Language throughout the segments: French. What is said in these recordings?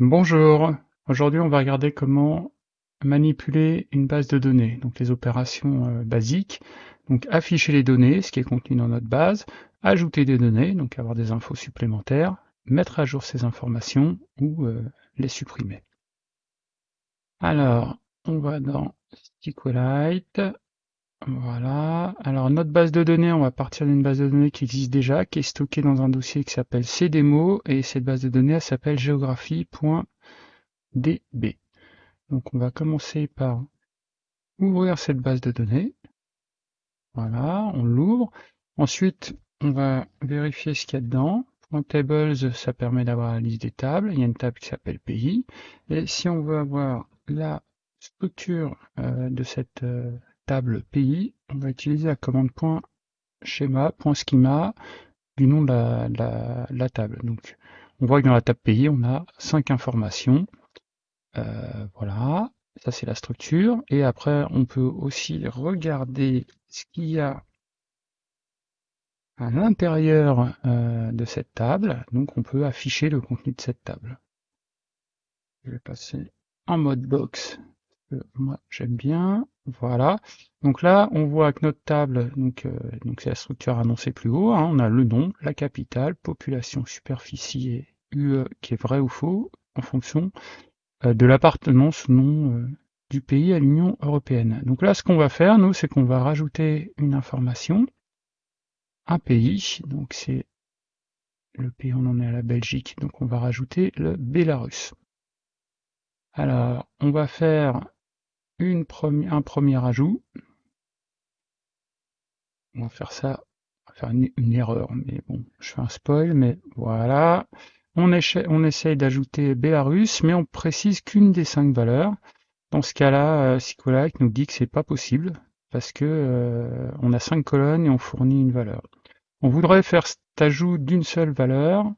Bonjour, aujourd'hui on va regarder comment manipuler une base de données, donc les opérations euh, basiques, donc afficher les données, ce qui est contenu dans notre base, ajouter des données, donc avoir des infos supplémentaires, mettre à jour ces informations ou euh, les supprimer. Alors, on va dans SQLite, voilà. Alors notre base de données, on va partir d'une base de données qui existe déjà, qui est stockée dans un dossier qui s'appelle cdemo, et cette base de données, elle s'appelle géographie.db. Donc on va commencer par ouvrir cette base de données. Voilà, on l'ouvre. Ensuite, on va vérifier ce qu'il y a dedans. tables, ça permet d'avoir la liste des tables. Il y a une table qui s'appelle pays. Et si on veut avoir la structure euh, de cette euh, table pays, on va utiliser la commande .schema, .schema du nom de la, table. Donc, on voit que dans la table pays, on a cinq informations. Euh, voilà, ça c'est la structure. Et après, on peut aussi regarder ce qu'il y a à l'intérieur euh, de cette table. Donc, on peut afficher le contenu de cette table. Je vais passer en mode box moi j'aime bien. Voilà. Donc là, on voit que notre table, donc euh, donc c'est la structure annoncée plus haut. Hein. on a le nom, la capitale, population, superficie et UE qui est vrai ou faux en fonction euh, de l'appartenance nom euh, du pays à l'Union européenne. Donc là, ce qu'on va faire, nous, c'est qu'on va rajouter une information, un pays. Donc c'est le pays, on en est à la Belgique. Donc on va rajouter le Bélarus. Alors, on va faire un premier ajout. On va faire ça, on va faire une, erreur, mais bon, je fais un spoil, mais voilà. On, on essaye d'ajouter Belarus, mais on précise qu'une des cinq valeurs. Dans ce cas-là, euh, nous dit que c'est pas possible, parce que euh, on a cinq colonnes et on fournit une valeur. On voudrait faire cet ajout d'une seule valeur.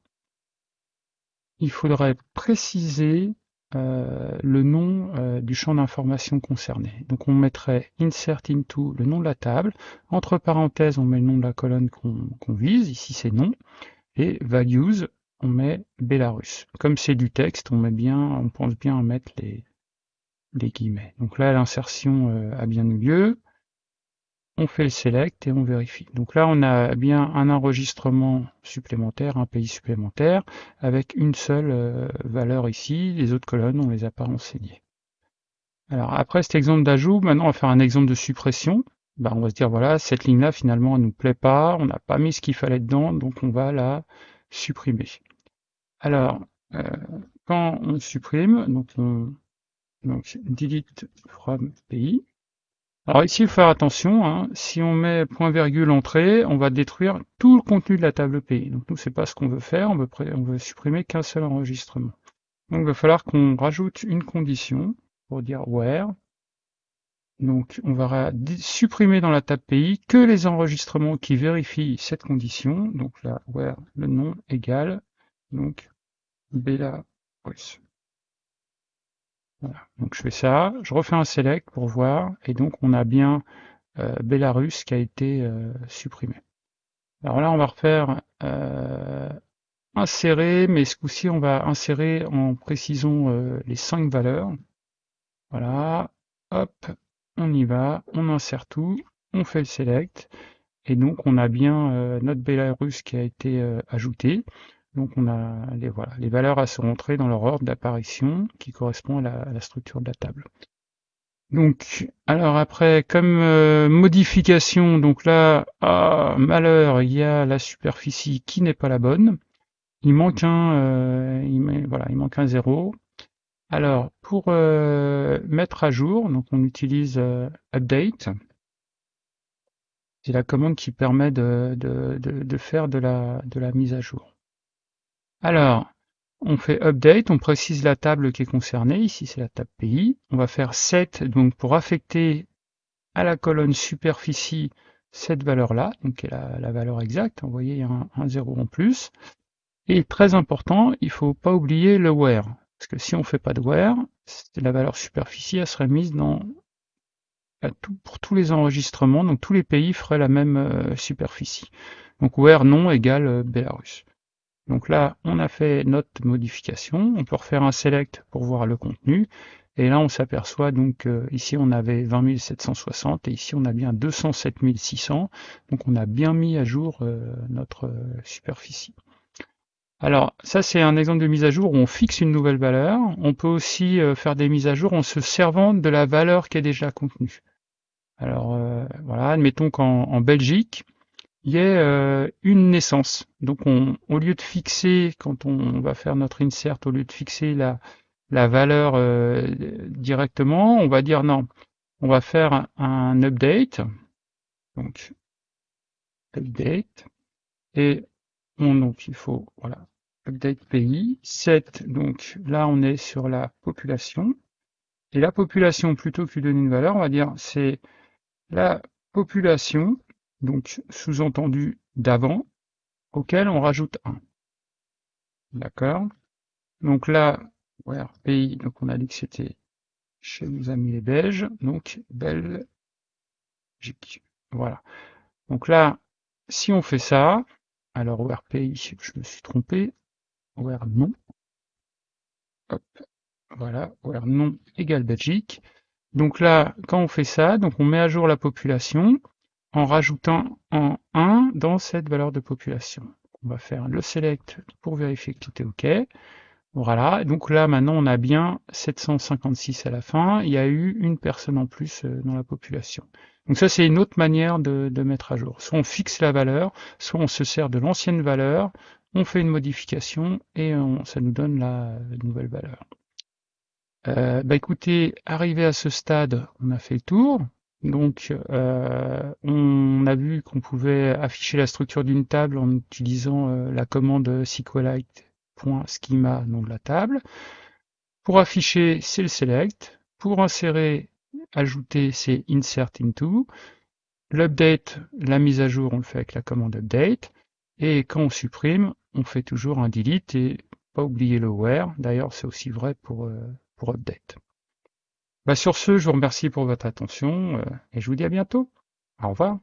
Il faudrait préciser euh, le nom euh, du champ d'information concerné. Donc on mettrait insert into le nom de la table, entre parenthèses on met le nom de la colonne qu'on vise, ici c'est nom, et values on met Belarus. Comme c'est du texte, on met bien, on pense bien à mettre les, les guillemets. Donc là l'insertion euh, a bien eu lieu on fait le select et on vérifie. Donc là, on a bien un enregistrement supplémentaire, un pays supplémentaire, avec une seule euh, valeur ici. Les autres colonnes, on les a pas renseignées. Alors après cet exemple d'ajout, maintenant on va faire un exemple de suppression. Bah, on va se dire, voilà, cette ligne-là, finalement, elle nous plaît pas, on n'a pas mis ce qu'il fallait dedans, donc on va la supprimer. Alors, euh, quand on supprime, donc on donc delete from pays, alors ici, il faut faire attention, hein. si on met point virgule entrée, on va détruire tout le contenu de la table pays. Donc nous, c'est pas ce qu'on veut faire, on veut, veut supprimer qu'un seul enregistrement. Donc il va falloir qu'on rajoute une condition pour dire where. Donc on va supprimer dans la table pays que les enregistrements qui vérifient cette condition. Donc là, where le nom égale, donc Belarus. Voilà. Donc je fais ça, je refais un select pour voir, et donc on a bien euh, Belarus qui a été euh, supprimé. Alors là, on va refaire euh, insérer, mais ce coup-ci, on va insérer en précisant les cinq valeurs. Voilà, hop, on y va, on insère tout, on fait le select, et donc on a bien notre Belarus qui a été ajouté. Donc on a les, voilà, les valeurs à se rentrer dans leur ordre d'apparition qui correspond à la, structure de la table. Donc, alors après, comme euh, modification, donc là, ah, malheur, il y a la superficie qui n'est pas la bonne. Il manque un, euh, il, manque un zéro. Alors, pour euh, mettre à jour, donc on utilise update. C'est la commande qui permet de, de, de faire de la, de la mise à jour. Alors, on fait update, on précise la table qui est concernée, ici c'est la table pays. On va faire set, donc pour affecter à la colonne superficie cette valeur-là, donc qui est la, valeur exacte, vous voyez il y a un, 0 en plus. Et très important, il ne faut pas oublier le where, parce que si on ne fait pas de where, la valeur superficie elle serait mise dans pour tous les enregistrements, donc tous les pays feraient la même euh, superficie. Donc where non égale euh, Belarus. Donc là, on a fait notre modification. On peut refaire un select pour voir le contenu. Et là, on s'aperçoit donc euh, ici on avait 20 760 et ici on a bien 207 600. Donc on a bien mis à jour euh, notre euh, superficie. Alors ça c'est un exemple de mise à jour où on fixe une nouvelle valeur. On peut aussi faire des mises à jour en se servant de la valeur qui est déjà contenue. Alors voilà, admettons qu'en Belgique, il y ait une naissance. Donc on, au lieu de fixer, quand on va faire notre insert, au lieu de fixer la, la valeur euh, directement, on va dire non, on va faire un, update, donc update, et on, donc il faut, voilà, update pays, set, donc là on est sur la population, et la population, plutôt que de donner une valeur, on va dire c'est la population, donc sous-entendu d'avant, auquel on rajoute 1. D'accord? Donc là, where pays, donc on a dit que c'était chez nos amis les Belges, donc Belgique. Voilà. Donc là, si on fait ça, alors where pays, je me suis trompé, where non, hop, voilà, where non égale Belgique. Donc là, quand on fait ça, donc on met à jour la population en rajoutant en 1 dans cette valeur de population. On va faire le select pour vérifier que tout est OK. Voilà, donc là maintenant on a bien 756 à la fin, il y a eu une personne en plus euh, dans la population. Donc ça c'est une autre manière de, mettre à jour. Soit on fixe la valeur, soit on se sert de l'ancienne valeur, on fait une modification et ça nous donne la nouvelle valeur. Euh, bah écoutez, arrivé à ce stade, on a fait le tour. Donc euh, on a vu qu'on pouvait afficher la structure d'une table en utilisant la commande SQLite schema nom de la table. Pour afficher, c'est le select. Pour insérer, ajouter, c'est insert into. L'update, la mise à jour, on le fait avec la commande update. Et quand on supprime, on fait toujours un delete et pas oublier le where. D'ailleurs, c'est aussi vrai pour, euh, pour update. Bah sur ce, je vous remercie pour votre attention euh, et je vous dis à bientôt. Au revoir.